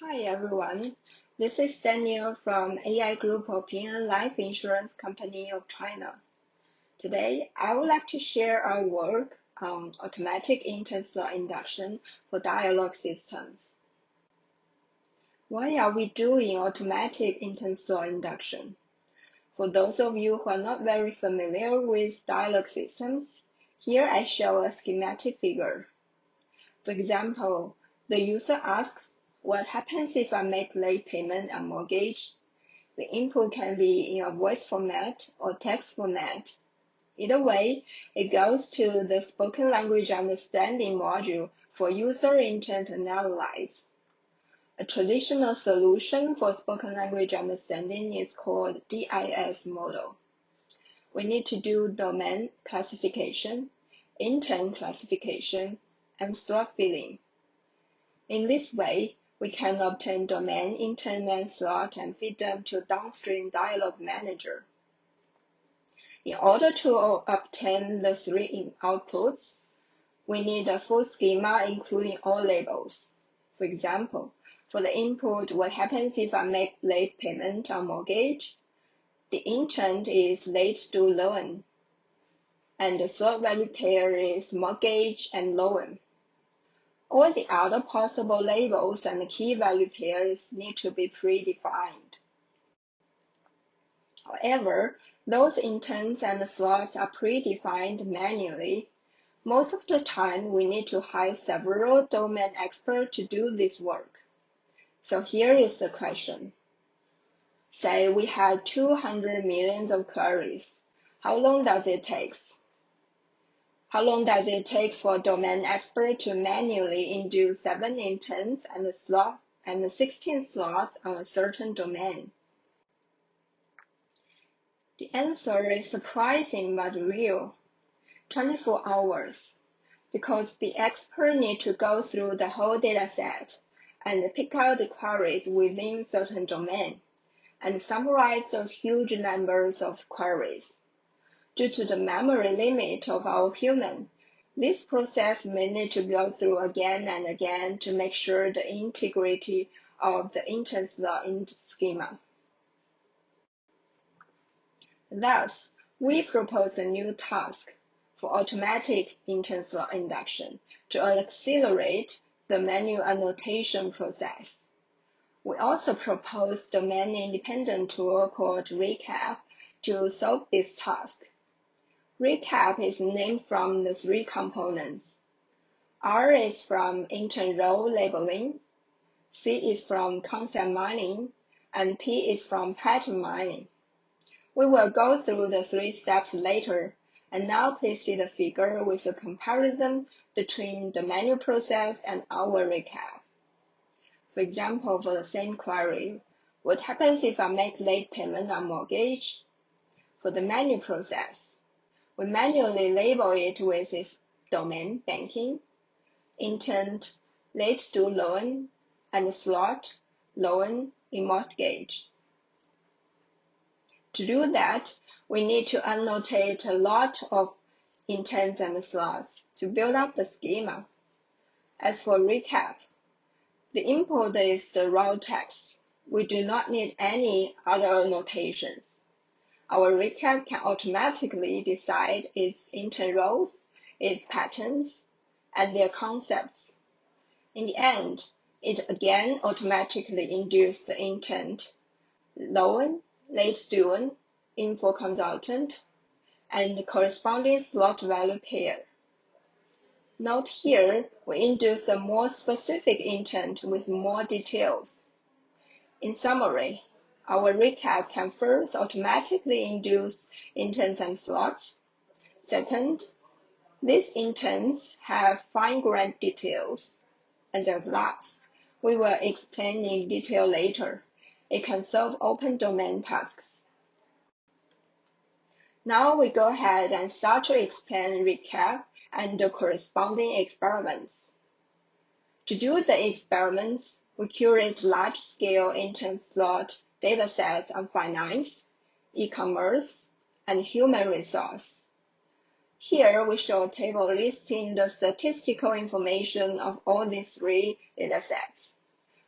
Hi everyone, this is Daniel from AI Group of Ping An Life Insurance Company of China. Today, I would like to share our work on automatic intent-slot induction for dialogue systems. Why are we doing automatic intent-slot induction? For those of you who are not very familiar with dialogue systems, here I show a schematic figure. For example, the user asks what happens if I make late payment on mortgage? The input can be in a voice format or text format. Either way, it goes to the spoken language understanding module for user intent analysis. A traditional solution for spoken language understanding is called DIS model. We need to do domain classification, intent classification, and slot filling. In this way, we can obtain domain, intent, and slot and feed them to downstream dialog manager. In order to obtain the three outputs, we need a full schema including all labels. For example, for the input, what happens if I make late payment on mortgage? The intent is late due loan, and the slot value pair is mortgage and loan. All the other possible labels and key value pairs need to be predefined. However, those intents and slots are predefined manually. Most of the time, we need to hire several domain experts to do this work. So here is the question. Say we have 200 millions of queries. How long does it take? How long does it take for a domain expert to manually induce seven intents and slot and 16 slots on a certain domain? The answer is surprising but real. 24 hours. Because the expert needs to go through the whole dataset and pick out the queries within certain domain and summarize those huge numbers of queries. Due to the memory limit of our human, this process may need to go through again and again to make sure the integrity of the intent-slot in schema. Thus, we propose a new task for automatic intent-slot induction to accelerate the manual annotation process. We also propose domain-independent tool called ReCap to solve this task. Recap is named from the three components. R is from intent role labeling, C is from concept mining, and P is from pattern mining. We will go through the three steps later, and now please see the figure with a comparison between the manual process and our recap. For example, for the same query, what happens if I make late payment on mortgage? For the manual process, we manually label it with its domain banking, intent, late due loan, and slot, loan in mortgage. To do that, we need to annotate a lot of intents and slots to build up the schema. As for recap, the input is the raw text. We do not need any other annotations our recap can automatically decide its intent roles, its patterns, and their concepts. In the end, it again automatically induces the intent, loan, late student, info consultant, and the corresponding slot value pair. Note here, we induce a more specific intent with more details. In summary, our recap can first automatically induce intents and slots. Second, these intents have fine-grained details. And last, we will explain in detail later. It can solve open domain tasks. Now we go ahead and start to explain recap and the corresponding experiments. To do the experiments, we curate large-scale intent slot datasets on finance, e-commerce, and human resource. Here we show a table listing the statistical information of all these three datasets.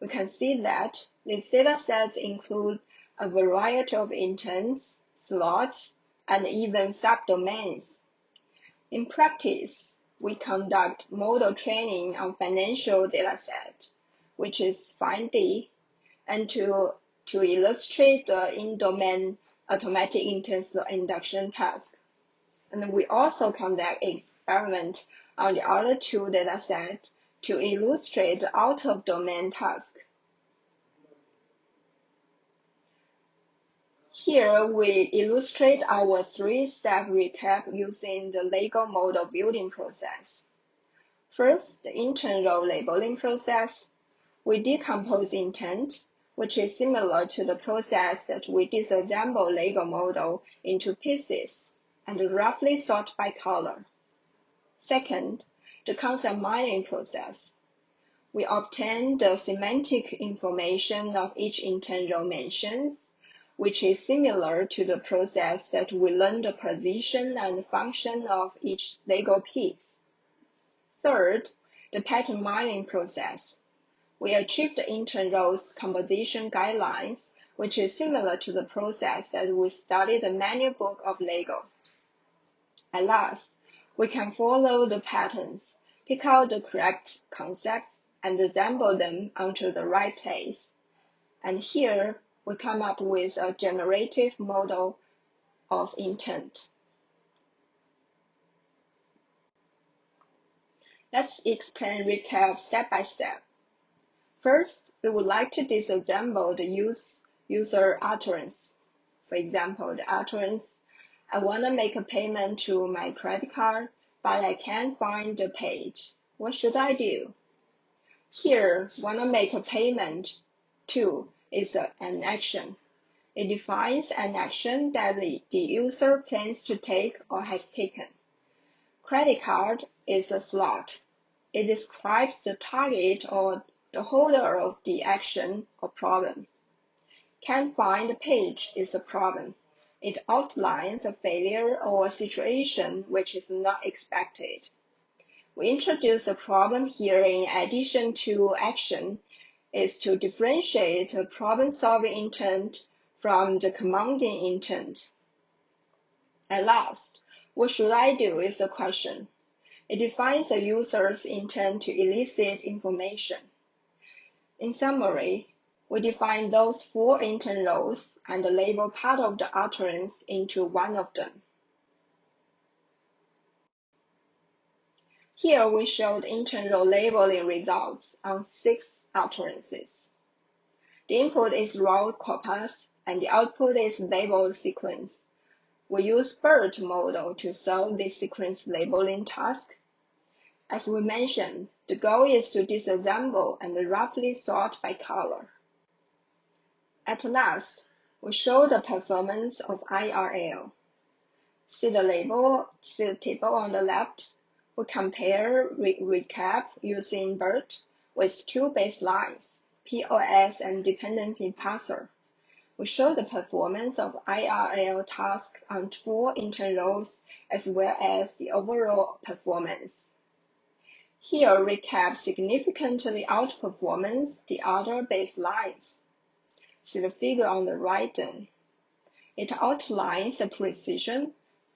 We can see that these data sets include a variety of intents, slots, and even subdomains. In practice, we conduct model training on financial dataset, which is FIND, and to, to illustrate the in-domain automatic intent slot induction task. And we also conduct experiment on the other two datasets to illustrate the out-of-domain task. Here we illustrate our three-step recap using the Lego model building process. First, the intent role labeling process. We decompose intent, which is similar to the process that we disassemble Lego model into pieces and roughly sort by color. Second, the concept mining process. We obtain the semantic information of each row mentions which is similar to the process that we learn the position and function of each Lego piece. Third, the pattern mining process. We achieve the intent roles composition guidelines, which is similar to the process that we studied the manual book of Lego. At last, we can follow the patterns, pick out the correct concepts, and assemble them onto the right place. And here, we come up with a generative model of intent. Let's explain recap step by step. First, we would like to disassemble the use, user utterance. For example, the utterance, I want to make a payment to my credit card, but I can't find the page. What should I do? Here, want to make a payment to is a, an action. It defines an action that the, the user plans to take or has taken. Credit card is a slot. It describes the target or the holder of the action or problem. Can't find the page is a problem. It outlines a failure or a situation which is not expected. We introduce a problem here in addition to action is to differentiate a problem-solving intent from the commanding intent. At last, what should I do is the question. It defines a user's intent to elicit information. In summary, we define those four intent roles and label part of the utterance into one of them. Here we show the intent role labeling results on six utterances. The input is raw corpus and the output is labeled sequence. We use BERT model to solve this sequence labeling task. As we mentioned, the goal is to disassemble and roughly sort by color. At last, we show the performance of IRL. See the label, see the table on the left. We compare re recap using BERT with two baselines, POS and dependency parser. We show the performance of IRL task on four intent as well as the overall performance. Here, recap significantly outperforms the other baselines. See the figure on the right then. It outlines the precision,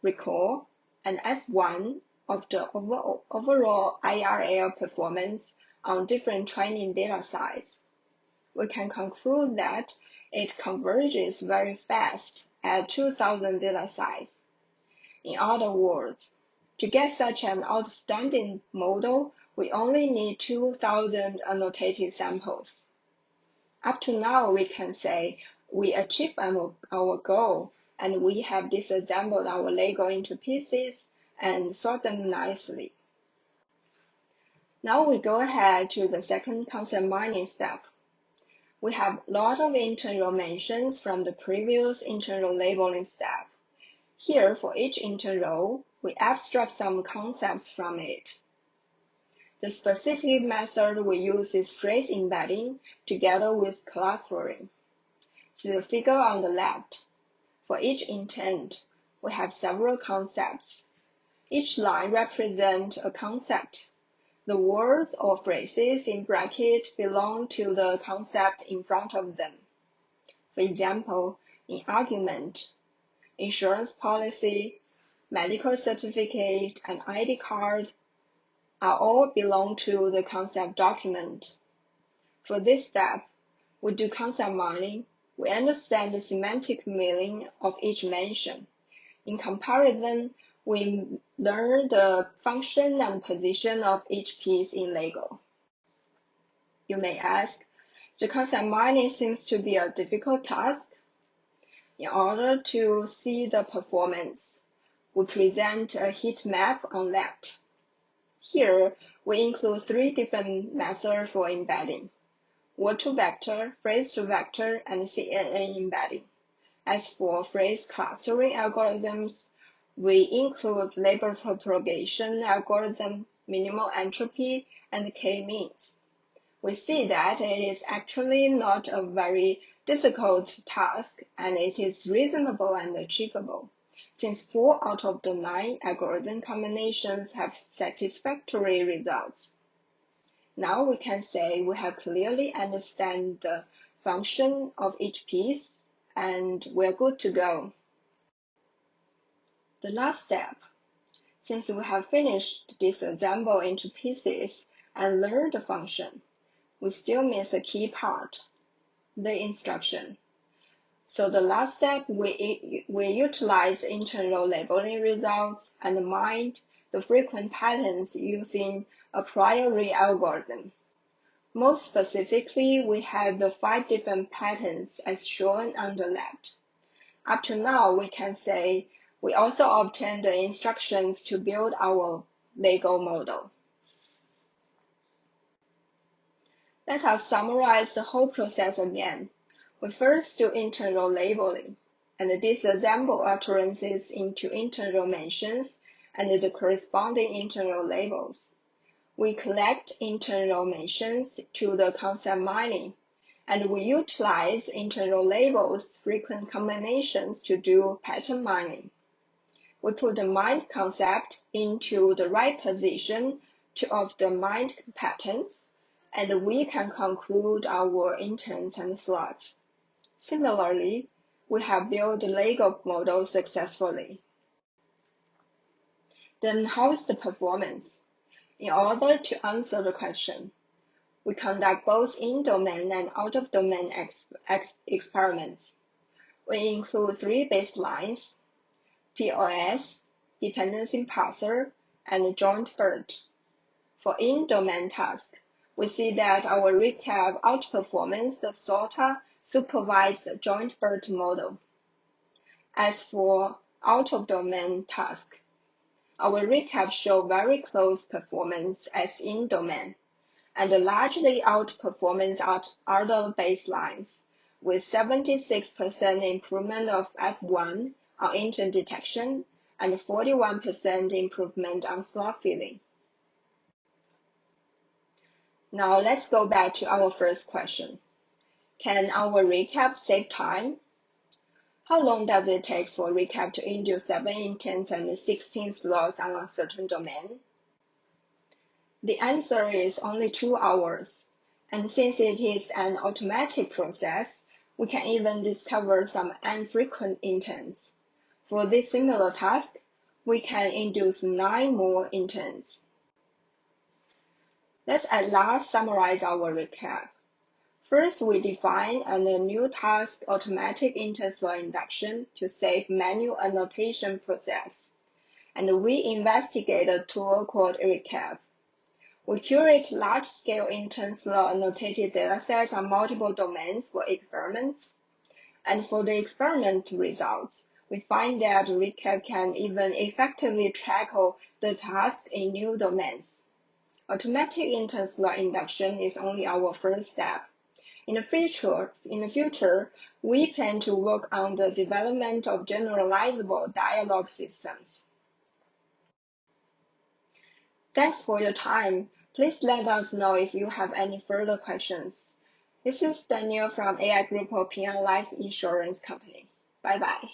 recall, and F1 of the overall IRL performance on different training data sets, we can conclude that it converges very fast at 2000 data sets. In other words, to get such an outstanding model, we only need 2000 annotated samples. Up to now, we can say we achieved our, our goal and we have disassembled our Lego into pieces and sort them nicely. Now we go ahead to the second concept mining step. We have a lot of internal mentions from the previous internal labeling step. Here, for each internal, we abstract some concepts from it. The specific method we use is phrase embedding together with clustering. See the figure on the left. For each intent, we have several concepts. Each line represents a concept the words or phrases in bracket belong to the concept in front of them. For example, in argument, insurance policy, medical certificate, and ID card are all belong to the concept document. For this step, we do concept mining. We understand the semantic meaning of each mention. In comparison, we learn the function and position of each piece in Lego. You may ask, concept mining seems to be a difficult task. In order to see the performance, we present a heat map on left. Here, we include three different methods for embedding. Word-to-vector, phrase-to-vector, and CNN embedding. As for phrase clustering algorithms, we include label propagation algorithm, minimal entropy, and k-means. We see that it is actually not a very difficult task and it is reasonable and achievable since four out of the nine algorithm combinations have satisfactory results. Now we can say we have clearly understand the function of each piece and we're good to go. The last step. Since we have finished this disassemble into pieces and learned the function, we still miss a key part, the instruction. So the last step, we, we utilize internal labeling results and mine the frequent patterns using Apriori algorithm. Most specifically, we have the five different patterns as shown on the left. Up to now, we can say we also obtained the instructions to build our Lego model. Let us summarize the whole process again. We first do internal labeling and disassemble utterances into internal mentions and the corresponding internal labels. We collect internal mentions to the concept mining, and we utilize internal labels frequent combinations to do pattern mining. We put the mind concept into the right position to of the mind patterns, and we can conclude our intents and slots. Similarly, we have built the Lego model successfully. Then how is the performance? In order to answer the question, we conduct both in-domain and out-of-domain ex ex experiments. We include three baselines, POS, dependency parser, and joint BERT. For in-domain task, we see that our recap outperforms the SOTA supervised joint BERT model. As for out-of-domain task, our recap show very close performance as in-domain, and largely outperformance at other baselines, with 76% improvement of F1 on intent detection and 41% improvement on slot filling. Now let's go back to our first question. Can our recap save time? How long does it take for recap to induce 7 intents and 16 slots on a certain domain? The answer is only 2 hours. And since it is an automatic process, we can even discover some infrequent intents. For this similar task, we can induce 9 more intents. Let's at last summarize our recap. First, we define a new task automatic intent-slot induction to save manual annotation process. And we investigate a tool called Recap. We curate large-scale intent-slot annotated datasets on multiple domains for experiments. And for the experiment results, we find that Recap can even effectively tackle the task in new domains. Automatic intent-slot induction is only our first step. In the future, in the future, we plan to work on the development of generalizable dialogue systems. Thanks for your time. Please let us know if you have any further questions. This is Daniel from AI Group of Ping An Life Insurance Company. Bye bye.